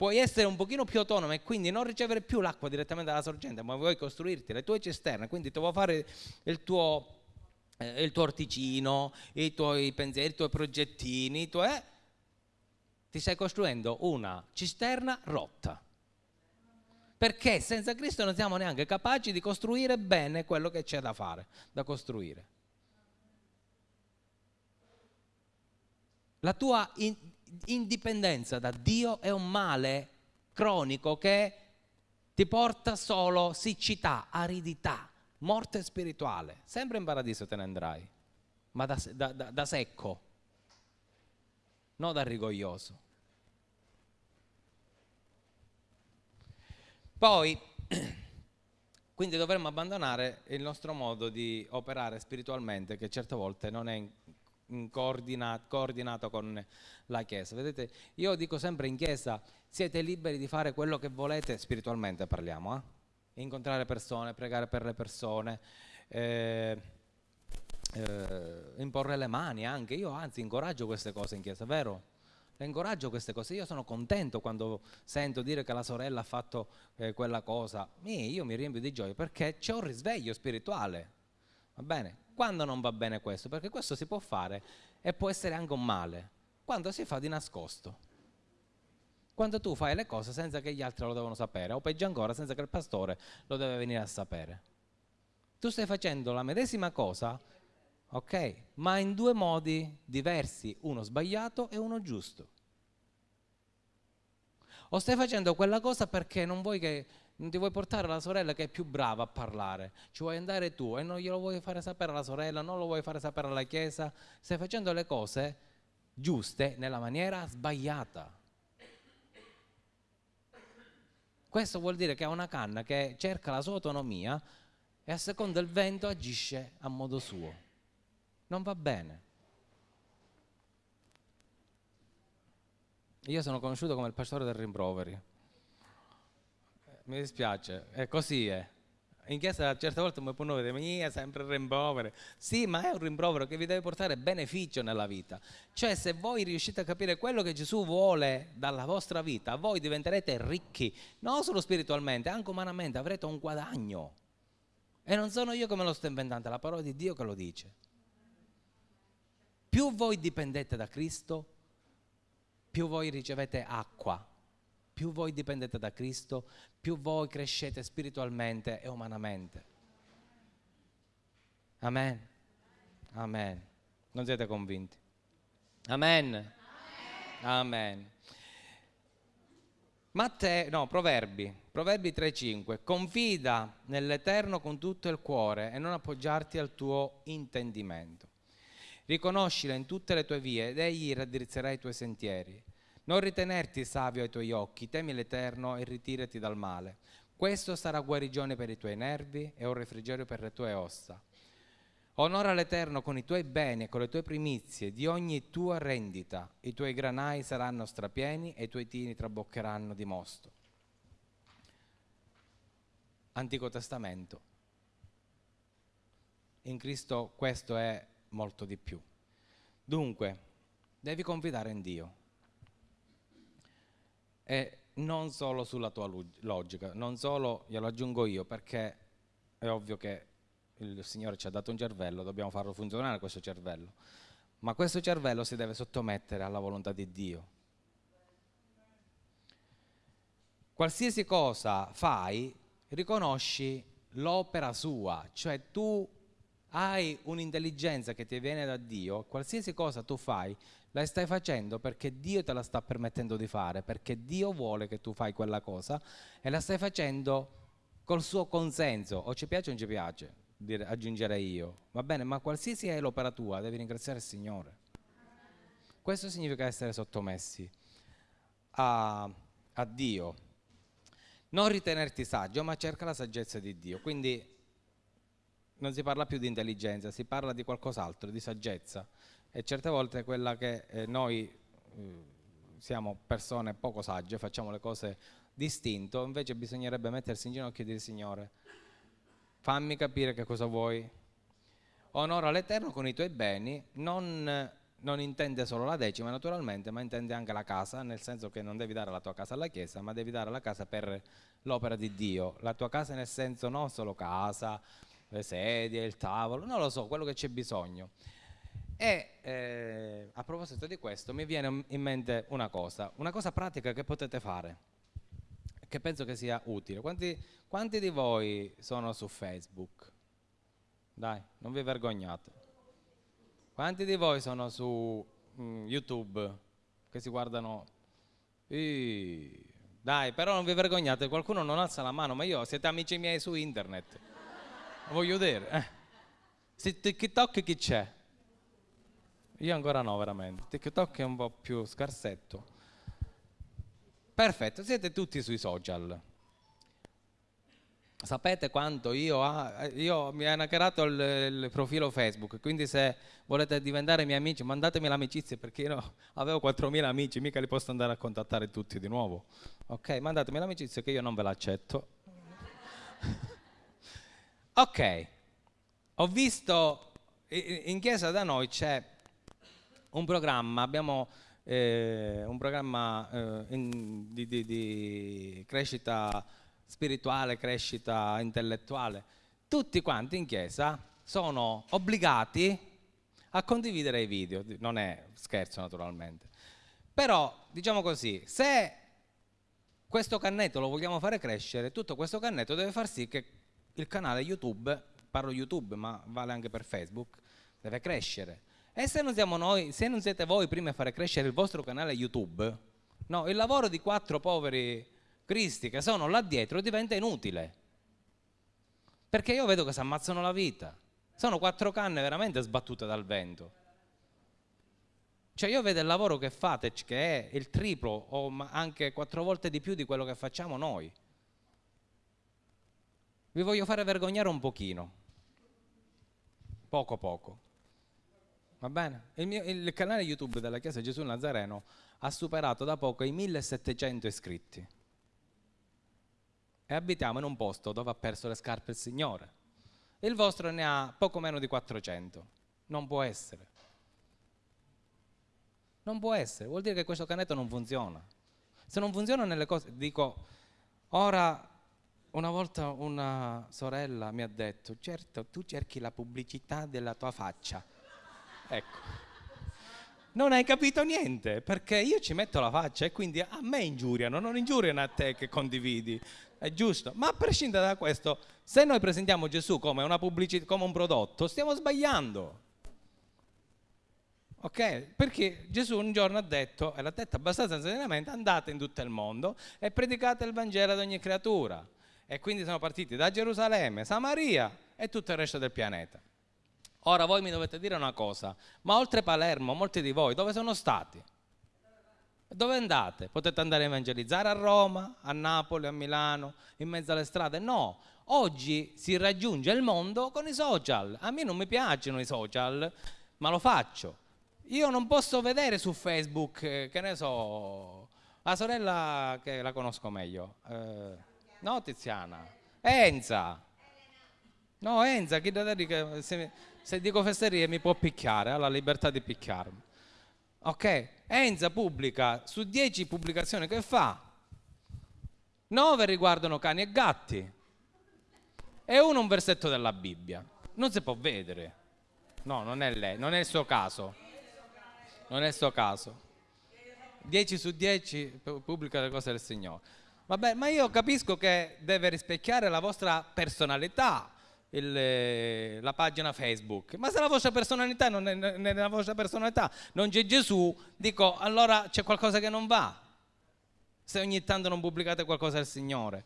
[SPEAKER 1] puoi essere un pochino più autonomo e quindi non ricevere più l'acqua direttamente dalla sorgente, ma vuoi costruirti le tue cisterne, quindi tu vuoi fare il tuo, eh, il tuo orticino, i tuoi pensieri, i tuoi progettini, i tuoi, eh, ti stai costruendo una cisterna rotta. Perché senza Cristo non siamo neanche capaci di costruire bene quello che c'è da fare, da costruire. La tua indipendenza da Dio è un male cronico che ti porta solo siccità, aridità, morte spirituale. Sempre in paradiso te ne andrai, ma da, da, da, da secco, non da rigoglioso. Poi, (clears throat) quindi dovremmo abbandonare il nostro modo di operare spiritualmente, che certe volte non è coordinato, coordinato con la Chiesa. Vedete, io dico sempre in Chiesa, siete liberi di fare quello che volete, spiritualmente parliamo, eh? incontrare persone, pregare per le persone, eh, eh, imporre le mani anche. Io anzi incoraggio queste cose in Chiesa, vero? Incoraggio queste cose. Io sono contento quando sento dire che la sorella ha fatto eh, quella cosa. Io mi riempio di gioia perché c'è un risveglio spirituale. Va bene? Quando non va bene questo? Perché questo si può fare e può essere anche un male. Quando si fa di nascosto. Quando tu fai le cose senza che gli altri lo devono sapere, o peggio ancora senza che il pastore lo deve venire a sapere. Tu stai facendo la medesima cosa, ok, ma in due modi diversi, uno sbagliato e uno giusto. O stai facendo quella cosa perché non vuoi che non ti vuoi portare la sorella che è più brava a parlare, ci vuoi andare tu e non glielo vuoi fare sapere alla sorella, non lo vuoi fare sapere alla chiesa, stai facendo le cose giuste nella maniera sbagliata. Questo vuol dire che è una canna che cerca la sua autonomia e a seconda del vento agisce a modo suo. Non va bene. Io sono conosciuto come il pastore del rimproveri mi dispiace, è così è. In chiesa certe volte mi può dire, mia, sempre rimprovero. Sì, ma è un rimprovero che vi deve portare beneficio nella vita. Cioè, se voi riuscite a capire quello che Gesù vuole dalla vostra vita, voi diventerete ricchi, non solo spiritualmente, anche umanamente, avrete un guadagno. E non sono io che me lo sto inventando, è la parola di Dio che lo dice. Più voi dipendete da Cristo, più voi ricevete acqua più voi dipendete da Cristo, più voi crescete spiritualmente e umanamente. Amen. Amen. Non siete convinti? Amen. Amen. Matteo, no, Proverbi, Proverbi 3:5. Confida nell'Eterno con tutto il cuore e non appoggiarti al tuo intendimento. Riconoscila in tutte le tue vie ed egli raddrizzerà i tuoi sentieri. Non ritenerti savio ai tuoi occhi, temi l'Eterno e ritirati dal male. Questo sarà guarigione per i tuoi nervi e un refrigerio per le tue ossa. Onora l'Eterno con i tuoi beni e con le tue primizie di ogni tua rendita. I tuoi granai saranno strapieni e i tuoi tini traboccheranno di mosto. Antico Testamento. In Cristo questo è molto di più. Dunque, devi confidare in Dio e non solo sulla tua logica, non solo, glielo aggiungo io, perché è ovvio che il Signore ci ha dato un cervello, dobbiamo farlo funzionare questo cervello, ma questo cervello si deve sottomettere alla volontà di Dio. Qualsiasi cosa fai, riconosci l'opera sua, cioè tu hai un'intelligenza che ti viene da Dio, qualsiasi cosa tu fai, la stai facendo perché Dio te la sta permettendo di fare, perché Dio vuole che tu fai quella cosa e la stai facendo col suo consenso, o ci piace o non ci piace, aggiungerei io, va bene, ma qualsiasi è l'opera tua, devi ringraziare il Signore. Questo significa essere sottomessi a, a Dio. Non ritenerti saggio, ma cerca la saggezza di Dio. Quindi non si parla più di intelligenza, si parla di qualcos'altro, di saggezza e certe volte quella che eh, noi eh, siamo persone poco sagge, facciamo le cose distinto, invece bisognerebbe mettersi in ginocchio e dire Signore, fammi capire che cosa vuoi. Onora l'Eterno con i tuoi beni, non, non intende solo la decima naturalmente, ma intende anche la casa, nel senso che non devi dare la tua casa alla Chiesa, ma devi dare la casa per l'opera di Dio. La tua casa nel senso non solo casa, le sedie, il tavolo, non lo so, quello che c'è bisogno. E eh, a proposito di questo mi viene in mente una cosa, una cosa pratica che potete fare, che penso che sia utile. Quanti, quanti di voi sono su Facebook? Dai, non vi vergognate. Quanti di voi sono su mm, YouTube che si guardano? Ii, dai, però non vi vergognate, qualcuno non alza la mano, ma io siete amici miei su internet. Voglio dire, eh. Se TikTok chi c'è? Io ancora no, veramente. TikTok è un po' più scarsetto. Perfetto, siete tutti sui social. Sapete quanto io, ha, io mi hanno creato il, il, profilo Facebook, quindi se volete diventare miei amici mandatemi l'amicizia perché io avevo 4.000 amici, mica li posso andare a contattare tutti di nuovo. Ok, mandatemi l'amicizia che io non ve l'accetto. Ok, ho visto, in chiesa da noi c'è un programma, abbiamo eh, un programma eh, in, di, di, di crescita spirituale, crescita intellettuale. Tutti quanti in chiesa sono obbligati a condividere i video, non è scherzo naturalmente. Però, diciamo così, se questo cannetto lo vogliamo fare crescere, tutto questo cannetto deve far sì che il canale YouTube, parlo YouTube ma vale anche per Facebook, deve crescere. E se non siamo noi, se non siete voi prima a fare crescere il vostro canale YouTube, no, il lavoro di quattro poveri cristi che sono là dietro diventa inutile. Perché io vedo che si ammazzano la vita. Sono quattro canne veramente sbattute dal vento. Cioè io vedo il lavoro che fate, che è il triplo o anche quattro volte di più di quello che facciamo noi. Vi voglio fare vergognare un pochino. Poco poco. Va bene? Il, mio, il canale YouTube della Chiesa Gesù Nazareno ha superato da poco i 1700 iscritti. E abitiamo in un posto dove ha perso le scarpe il Signore. Il vostro ne ha poco meno di 400. Non può essere. Non può essere, vuol dire che questo canetto non funziona. Se non funziona nelle cose, dico, ora una volta una sorella mi ha detto, certo, tu cerchi la pubblicità della tua faccia Ecco. Non hai capito niente, perché io ci metto la faccia e quindi a me ingiuriano, non ingiuriano a te che condividi. È giusto. Ma a prescindere da questo, se noi presentiamo Gesù come, come un prodotto, stiamo sbagliando. Ok? Perché Gesù un giorno ha detto, e l'ha detto abbastanza serenamente, andate in tutto il mondo e predicate il Vangelo ad ogni creatura. E quindi sono partiti da Gerusalemme, Samaria e tutto il resto del pianeta. Ora voi mi dovete dire una cosa, ma oltre Palermo, molti di voi dove sono stati? Dove andate? Potete andare a evangelizzare a Roma, a Napoli, a Milano, in mezzo alle strade? No, oggi si raggiunge il mondo con i social. A me non mi piacciono i social, ma lo faccio. Io non posso vedere su Facebook, eh, che ne so, la sorella che la conosco meglio, eh, no Tiziana, Enza. No, Enza, chi da dire che... Se, se dico fesserie mi può picchiare, ha la libertà di picchiarmi. Ok? Enza pubblica su 10 pubblicazioni che fa, 9 riguardano cani e gatti e uno un versetto della Bibbia. Non si può vedere. No, non è lei, non è il suo caso. Non è il suo caso. 10 su 10 pubblica le cose del Signore. Vabbè, ma io capisco che deve rispecchiare la vostra personalità, il, eh, la pagina Facebook, ma se la vostra personalità non è nella vostra personalità, non c'è Gesù, dico allora c'è qualcosa che non va. Se ogni tanto non pubblicate qualcosa del Signore.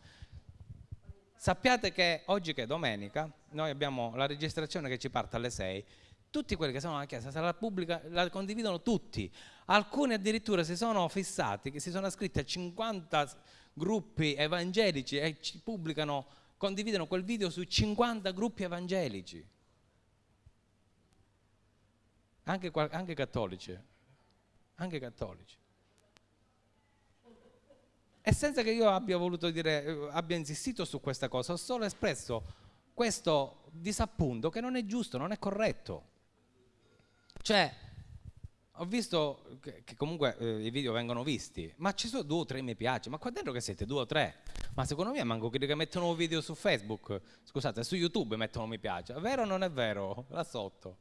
[SPEAKER 1] Sappiate che oggi che è domenica, noi abbiamo la registrazione che ci parte alle 6, tutti quelli che sono alla chiesa la, pubblica, la condividono tutti. Alcuni addirittura si sono fissati, che si sono iscritti a 50 gruppi evangelici e ci pubblicano condividono quel video su 50 gruppi evangelici, anche, anche cattolici, anche cattolici. E senza che io abbia voluto dire, eh, abbia insistito su questa cosa, ho solo espresso questo disappunto che non è giusto, non è corretto. Cioè, ho visto che, che comunque eh, i video vengono visti, ma ci sono due o tre mi piace, ma qua dentro che siete due o tre? Ma secondo me manco quelli che mettono video su Facebook, scusate, su YouTube mettono mi piace, è vero o non è vero? Là sotto.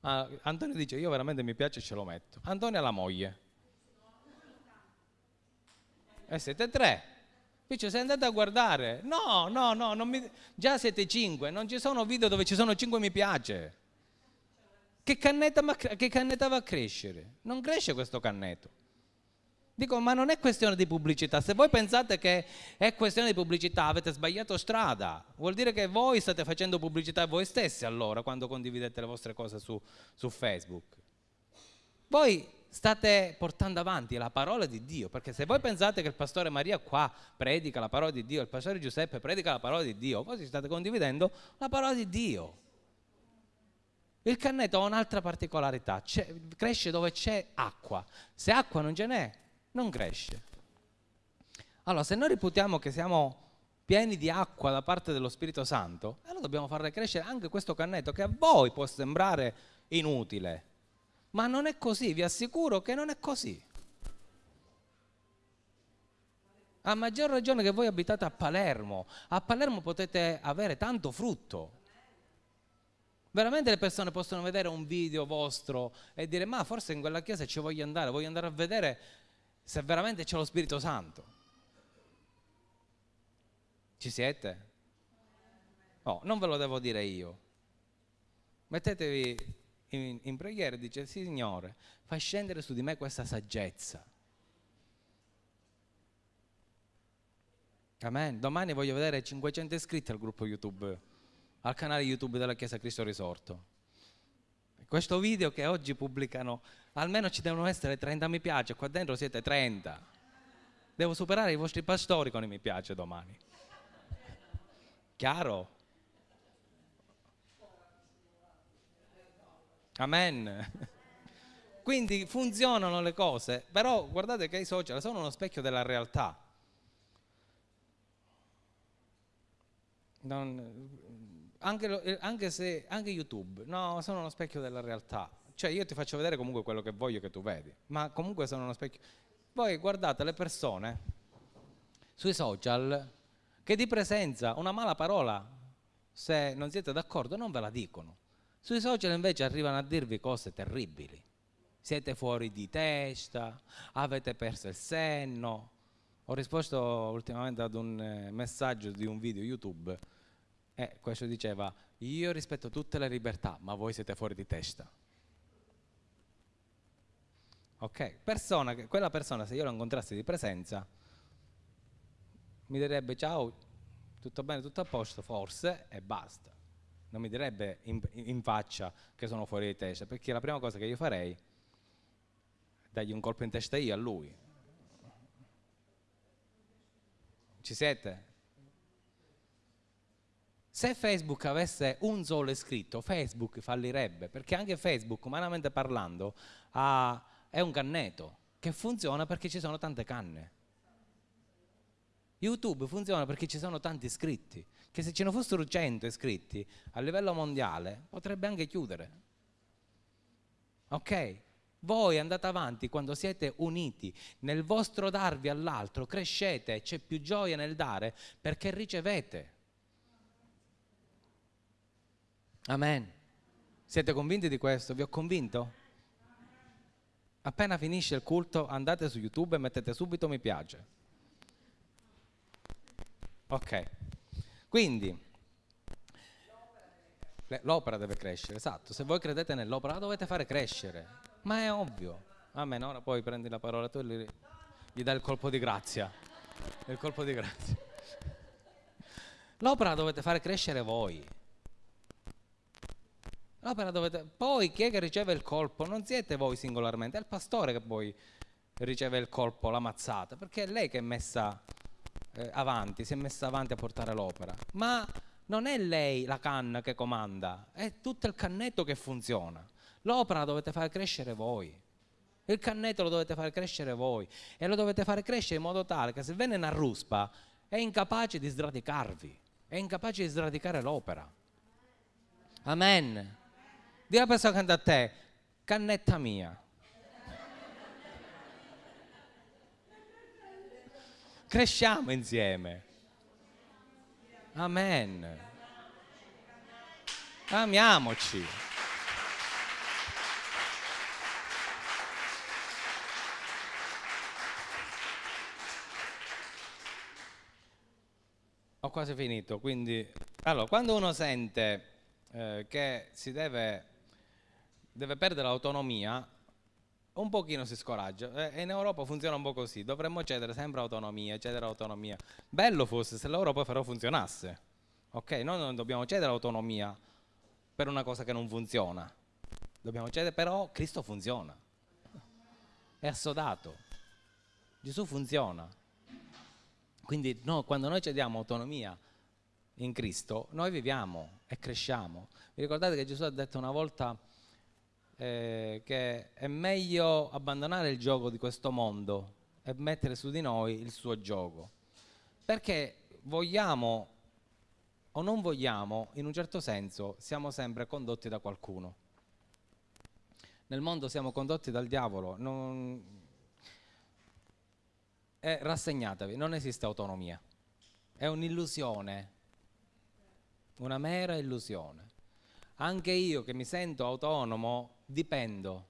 [SPEAKER 1] Ah, Antonio dice io veramente mi piace e ce lo metto. Antonio ha la moglie. E siete tre. Dice, sei andate a guardare. No, no, no, mi... già siete cinque, non ci sono video dove ci sono cinque mi piace. Che cannetta, che cannetta va a crescere? Non cresce questo cannetto. Dico, ma non è questione di pubblicità. Se voi pensate che è questione di pubblicità, avete sbagliato strada. Vuol dire che voi state facendo pubblicità voi stessi allora, quando condividete le vostre cose su, su Facebook. Voi state portando avanti la parola di Dio, perché se voi pensate che il pastore Maria qua predica la parola di Dio, il pastore Giuseppe predica la parola di Dio, voi state condividendo la parola di Dio. Il cannetto ha un'altra particolarità, cresce dove c'è acqua. Se acqua non ce n'è, non cresce. Allora, se noi reputiamo che siamo pieni di acqua da parte dello Spirito Santo, allora dobbiamo farle crescere anche questo cannetto che a voi può sembrare inutile, ma non è così, vi assicuro che non è così. A maggior ragione che voi abitate a Palermo, a Palermo potete avere tanto frutto. Veramente le persone possono vedere un video vostro e dire ma forse in quella chiesa ci voglio andare, voglio andare a vedere se veramente c'è lo Spirito Santo. Ci siete? No, non ve lo devo dire io. Mettetevi in, in preghiera e dice, Signore, fai scendere su di me questa saggezza. Amen. Domani voglio vedere 500 iscritti al gruppo YouTube, al canale YouTube della Chiesa Cristo Risorto. Questo video che oggi pubblicano almeno ci devono essere 30 mi piace, qua dentro siete 30. Devo superare i vostri pastori con i mi piace domani. Chiaro? Amen. Quindi funzionano le cose, però guardate che i social sono uno specchio della realtà. Non, anche, anche, se, anche YouTube, no, sono uno specchio della realtà. Cioè io ti faccio vedere comunque quello che voglio che tu vedi, ma comunque sono uno specchio. Voi guardate le persone sui social che di presenza una mala parola, se non siete d'accordo, non ve la dicono. Sui social invece arrivano a dirvi cose terribili. Siete fuori di testa, avete perso il senno. Ho risposto ultimamente ad un eh, messaggio di un video YouTube e questo diceva io rispetto tutte le libertà, ma voi siete fuori di testa. Ok? Persona quella persona, se io la incontrassi di presenza, mi direbbe ciao, tutto bene, tutto a posto, forse, e basta. Non mi direbbe in, in faccia che sono fuori di testa, perché la prima cosa che io farei è dargli un colpo in testa io a lui. Ci siete? Se Facebook avesse un solo iscritto, Facebook fallirebbe, perché anche Facebook, umanamente parlando, ha è un canneto che funziona perché ci sono tante canne. YouTube funziona perché ci sono tanti iscritti, che se ce ne fossero 100 iscritti a livello mondiale potrebbe anche chiudere. Ok? Voi andate avanti quando siete uniti nel vostro darvi all'altro, crescete, c'è più gioia nel dare perché ricevete. Amen. Siete convinti di questo? Vi ho convinto? appena finisce il culto andate su YouTube e mettete subito mi piace. Ok, quindi l'opera deve crescere, esatto, se voi credete nell'opera la dovete fare crescere, ma è ovvio. Amen, ora poi prendi la parola tu e gli, gli dai il colpo di grazia. Il colpo di grazia. L'opera la dovete fare crescere voi. L'opera dovete... Poi chi è che riceve il colpo? Non siete voi singolarmente, è il pastore che poi riceve il colpo, la mazzata, perché è lei che è messa eh, avanti, si è messa avanti a portare l'opera. Ma non è lei la canna che comanda, è tutto il cannetto che funziona. L'opera la dovete far crescere voi. Il cannetto lo dovete fare crescere voi e lo dovete fare crescere in modo tale che se viene una ruspa è incapace di sradicarvi, è incapace di sradicare l'opera. Amen. Dì alla persona accanto a te, cannetta mia. Cresciamo insieme. Amen. Amiamoci. Ho quasi finito, quindi allora, quando uno sente eh, che si deve, deve perdere l'autonomia, un pochino si scoraggia e in Europa funziona un po' così, dovremmo cedere sempre autonomia, cedere autonomia. Bello fosse se l'Europa però funzionasse, ok? Noi non dobbiamo cedere autonomia per una cosa che non funziona, dobbiamo cedere, però Cristo funziona, è assodato, Gesù funziona. Quindi no, quando noi cediamo autonomia in Cristo, noi viviamo e cresciamo. Vi ricordate che Gesù ha detto una volta eh, che è meglio abbandonare il gioco di questo mondo e mettere su di noi il suo gioco. Perché vogliamo o non vogliamo, in un certo senso, siamo sempre condotti da qualcuno. Nel mondo siamo condotti dal diavolo. Non... E rassegnatevi, non esiste autonomia. È un'illusione, una mera illusione. Anche io che mi sento autonomo dipendo.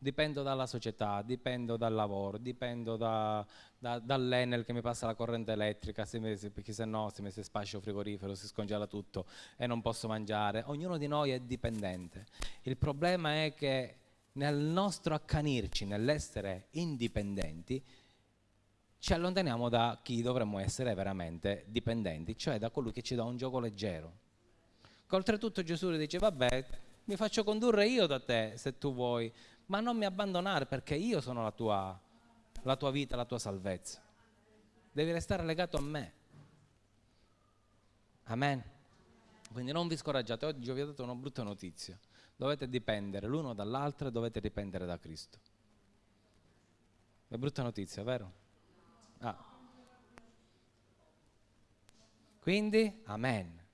[SPEAKER 1] Dipendo dalla società, dipendo dal lavoro, dipendo da, da, dall'Enel che mi passa la corrente elettrica, se mi, se, perché se no se mi si spascia il frigorifero, si scongela tutto e non posso mangiare. Ognuno di noi è dipendente. Il problema è che nel nostro accanirci, nell'essere indipendenti, ci allontaniamo da chi dovremmo essere veramente dipendenti, cioè da colui che ci dà un gioco leggero. Oltretutto Gesù dice, vabbè, mi faccio condurre io da te se tu vuoi, ma non mi abbandonare perché io sono la tua, la tua vita, la tua salvezza. Devi restare legato a me. Amen. Quindi non vi scoraggiate, oggi vi ho dato una brutta notizia. Dovete dipendere l'uno dall'altro e dovete dipendere da Cristo. È brutta notizia, vero? Ah. Quindi, amen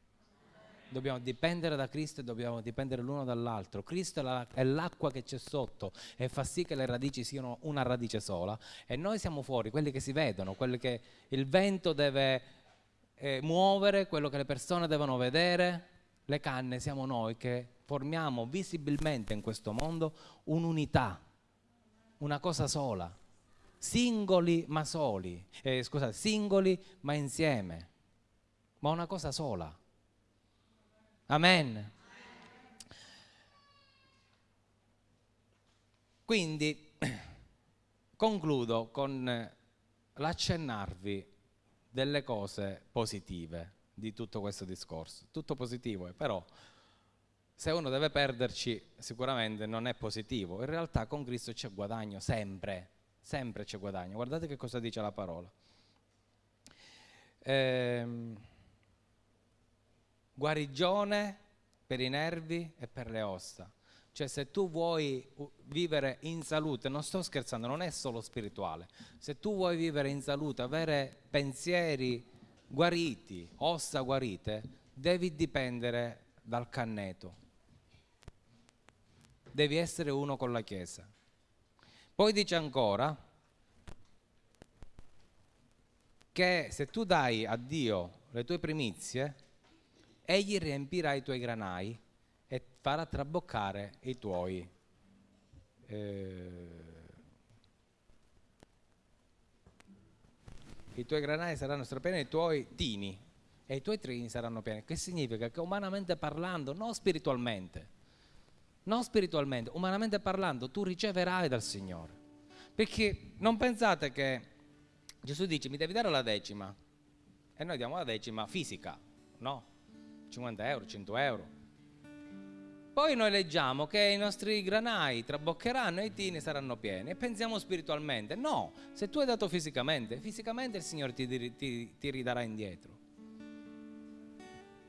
[SPEAKER 1] dobbiamo dipendere da Cristo e dobbiamo dipendere l'uno dall'altro. Cristo è l'acqua che c'è sotto e fa sì che le radici siano una radice sola e noi siamo fuori, quelli che si vedono, quelli che il vento deve eh, muovere, quello che le persone devono vedere. Le canne siamo noi che formiamo visibilmente in questo mondo un'unità, una cosa sola, singoli ma soli, eh, scusate, singoli ma insieme, ma una cosa sola. Amen. Quindi (clears throat) concludo con l'accennarvi delle cose positive di tutto questo discorso. Tutto positivo è, però se uno deve perderci sicuramente non è positivo. In realtà con Cristo c'è guadagno sempre, sempre c'è guadagno. Guardate che cosa dice la parola. Ehm, guarigione per i nervi e per le ossa. Cioè se tu vuoi vivere in salute, non sto scherzando, non è solo spirituale, se tu vuoi vivere in salute, avere pensieri guariti, ossa guarite, devi dipendere dal canneto. Devi essere uno con la Chiesa. Poi dice ancora che se tu dai a Dio le tue primizie, egli riempirà i tuoi granai e farà traboccare i tuoi eh, i tuoi granai saranno strapieni i tuoi tini e i tuoi trini saranno pieni. Che significa? Che umanamente parlando non spiritualmente non spiritualmente umanamente parlando tu riceverai dal Signore. Perché non pensate che Gesù dice mi devi dare la decima e noi diamo la decima fisica no 50 euro, 100 euro. Poi noi leggiamo che i nostri granai traboccheranno e i tini saranno pieni e pensiamo spiritualmente. No, se tu hai dato fisicamente, fisicamente il Signore ti, ti, ti ridarà indietro.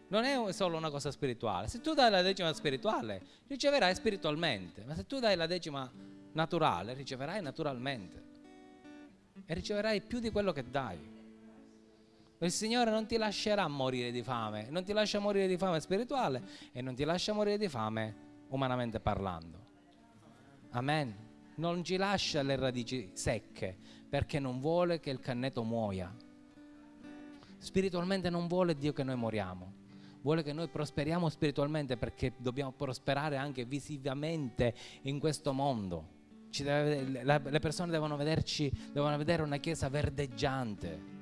[SPEAKER 1] Non è solo una cosa spirituale. Se tu dai la decima spirituale, riceverai spiritualmente. Ma se tu dai la decima naturale, riceverai naturalmente. E riceverai più di quello che dai. Il Signore non ti lascerà morire di fame, non ti lascia morire di fame spirituale e non ti lascia morire di fame umanamente parlando. Amen. Non ci lascia le radici secche perché non vuole che il canneto muoia. Spiritualmente non vuole Dio che noi moriamo. Vuole che noi prosperiamo spiritualmente perché dobbiamo prosperare anche visivamente in questo mondo. Deve, le persone devono vederci, devono vedere una chiesa verdeggiante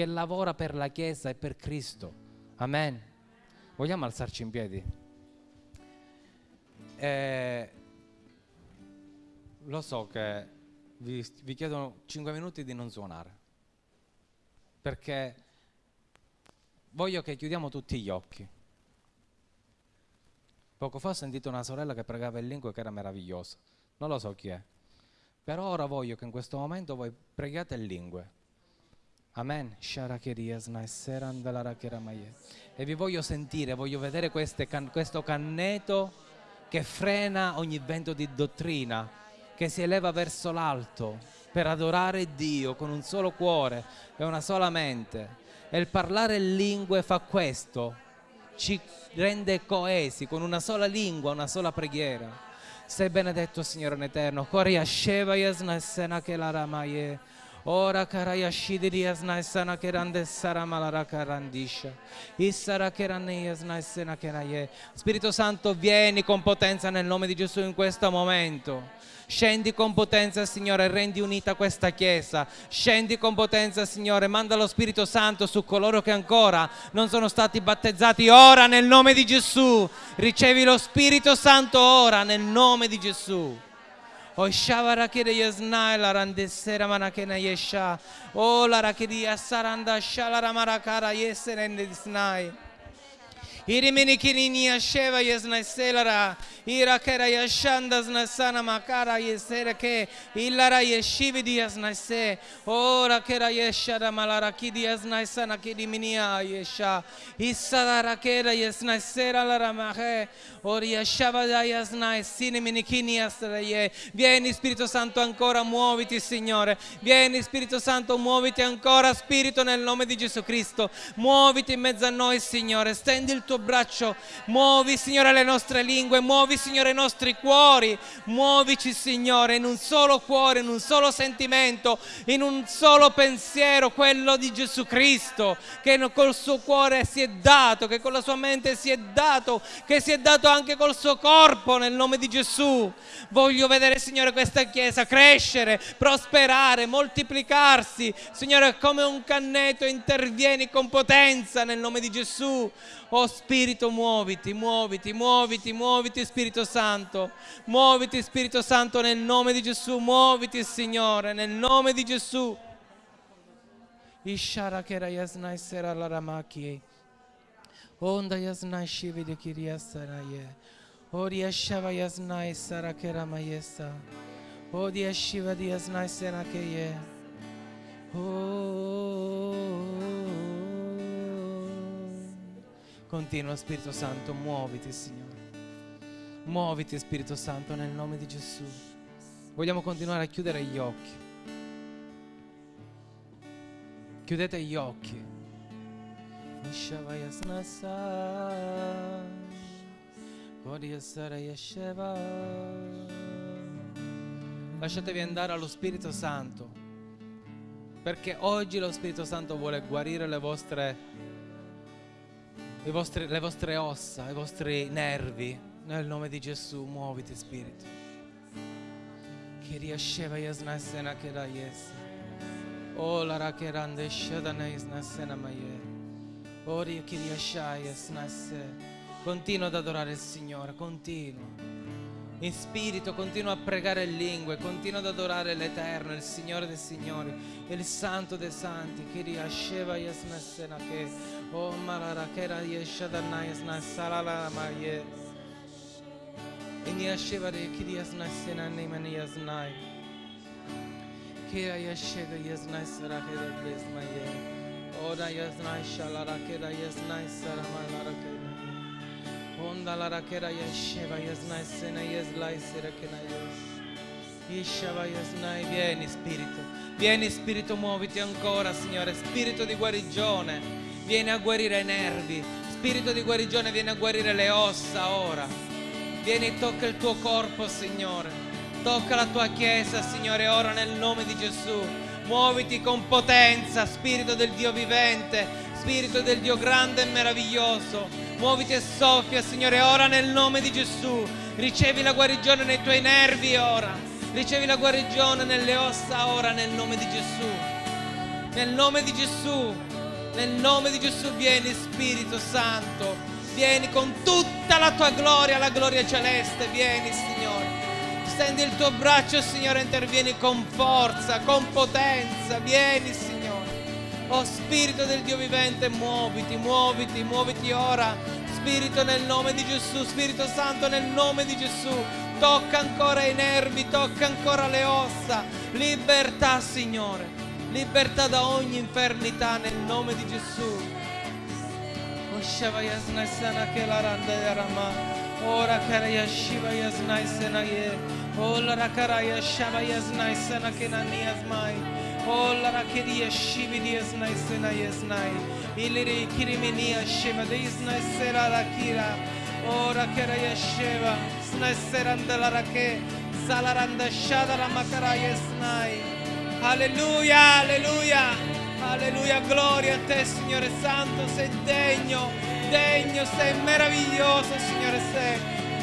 [SPEAKER 1] che lavora per la chiesa e per Cristo. Amen. Vogliamo alzarci in piedi? Eh, lo so che vi, vi chiedono 5 minuti di non suonare, perché voglio che chiudiamo tutti gli occhi. Poco fa ho sentito una sorella che pregava in lingua che era meravigliosa, non lo so chi è, però ora voglio che in questo momento voi preghiate in lingue. Amen. E vi voglio sentire, voglio vedere can, questo canneto che frena ogni vento di dottrina, che si eleva verso l'alto per adorare Dio con un solo cuore e una sola mente. E il parlare in lingue fa questo, ci rende coesi con una sola lingua, una sola preghiera. Sei benedetto Signore in eterno. Coria Sheva Yasna Sena Kelaramaye. Ora karayashidiri yasnaisana kerande saramalara karandisha. Issara keranne yasnaisena keraye. Spirito Santo, vieni con potenza nel nome di Gesù in questo momento. Scendi con potenza, Signore, rendi unita questa Chiesa. Scendi con potenza, Signore, manda lo Spirito Santo su coloro che ancora non sono stati battezzati. Ora nel nome di Gesù. Ricevi lo Spirito Santo ora nel nome di Gesù. O shavara kire yasna la randesera manakena yesha. O la rakiri asaranda shalara marakara yeserende Irimini kirini yasheva yasna selara. Ira kera yashanda snasana makara yesere ke. Illara yeshivi di yasna se. Ora kera yeshara malara kidi yasna sana kidi minia yesha. Isara kera yasna sera la ramahe. Vieni Spirito Santo ancora, muoviti Signore. Vieni Spirito Santo, muoviti ancora Spirito nel nome di Gesù Cristo. Muoviti in mezzo a noi Signore, stendi il tuo braccio. Muovi Signore le nostre lingue, muovi Signore i nostri cuori. Muovici Signore in un solo cuore, in un solo sentimento, in un solo pensiero, quello di Gesù Cristo, che col suo cuore si è dato, che con la sua mente si è dato, che si è dato anche col suo corpo nel nome di Gesù. Voglio vedere, Signore, questa Chiesa crescere, prosperare, moltiplicarsi. Signore, come un canneto intervieni con potenza nel nome di Gesù. Oh Spirito, muoviti, muoviti, muoviti, muoviti Spirito Santo. Muoviti Spirito Santo nel nome di Gesù. Muoviti Signore, nel nome di Gesù. Ishara kera yasna sera la ramaki. Onda yasna shivi de kiriyasanaye. Odi yashava yasna isara kera mayesa. Odi yashiva di yasna sena keye. Continua Spirito Santo, muoviti Signore. Muoviti Spirito Santo nel nome di Gesù. Vogliamo continuare a chiudere gli occhi. Chiudete gli occhi. Lasciatevi andare allo Spirito Santo, perché oggi lo Spirito Santo vuole guarire le vostre, vostre, le vostre ossa, i vostri nervi. Nel nome di Gesù, muoviti Spirito. Che riesceva Yasnasena che da Yes. Oh la rakerande shadana Yasnasena Maye. Ori Kiriashaya Snasse. Continua ad adorare il Signore, continua. In spirito continua a pregare in lingue, continua ad adorare l'Eterno, il Signore dei Signori, il Santo dei Santi. Kiriasheva Yasnassena che O Malarakera Yeshadana Yasnassala Maye. Iniasheva de Kiriasnassena Nemani Yasnai. Kira Yashega Yasnassara Kira Blesmaye. Oda yaznai shalara kera yaznai sarama lara kera. Onda lara kera yesheva yaznai sena yezlai sera kena yes. Ishavayasnai, vieni Spirito, vieni Spirito, muoviti ancora Signore, Spirito di guarigione, vieni a guarire i nervi, Spirito di guarigione vieni a guarire le ossa ora, vieni tocca il tuo corpo Signore, tocca la tua chiesa Signore ora nel nome di Gesù, muoviti con potenza, Spirito del Dio vivente, Spirito del Dio grande e meraviglioso, muoviti e soffia Signore ora nel nome di Gesù, ricevi la guarigione nei tuoi nervi ora. Ricevi la guarigione nelle ossa ora nel nome di Gesù. Nel nome di Gesù. Nel nome di Gesù vieni Spirito Santo. Vieni con tutta la tua gloria, la gloria celeste. Vieni Signore. Stendi il tuo braccio Signore, intervieni con forza, con potenza. Vieni Signore. Oh Spirito del Dio vivente, muoviti, muoviti, muoviti ora. Spirito nel nome di Gesù, Spirito Santo nel nome di Gesù tocca ancora i nervi, tocca ancora le ossa. Libertà, Signore, libertà da ogni infernità nel nome di Gesù. Ora karaya shiva yasnai senaye. Ola rakaraya shava yasnai senakena niasmai. Ola rakiria shivi diasnai senayasnai. Iliri kirimenia shiva diasnai sera rakira. Ora karaya shiva. Snaserandala rake. Salaranda shadara makaraya snai. Alleluia, alleluia, alleluia, gloria a te Signore Santo, sei degno, degno, sei meraviglioso Signore sei,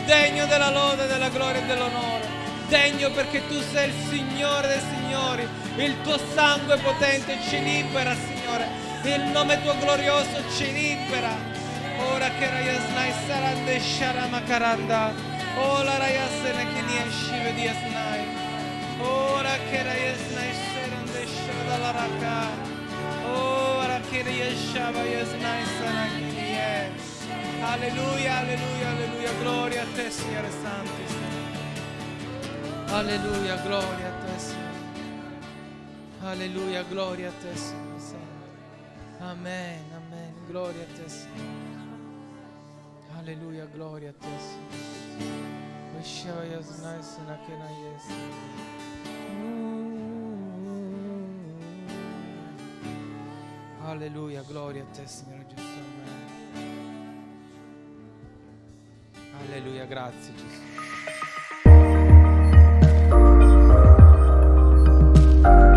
[SPEAKER 1] degno della lode, della gloria e dell'onore, degno perché tu sei il Signore dei Signori, il tuo sangue potente ci libera Signore, il nome tuo glorioso ci libera. Ora che rayasnai sarande sharamakaranda, ora rayasene che ni eshive di asnai. Ora che rayasnai serande shadala raka. Ora che rayashava yasnai sanakinie. Alleluia, alleluia, alleluia, gloria a te Signore Santo. Alleluia, gloria a te. Alleluia, gloria a te, Signore Amen, amen, gloria a te, Signore. Alleluia, gloria a te, Signore. Alleluia, gloria a te, Signore Gesù. Alleluia, grazie Gesù. thank you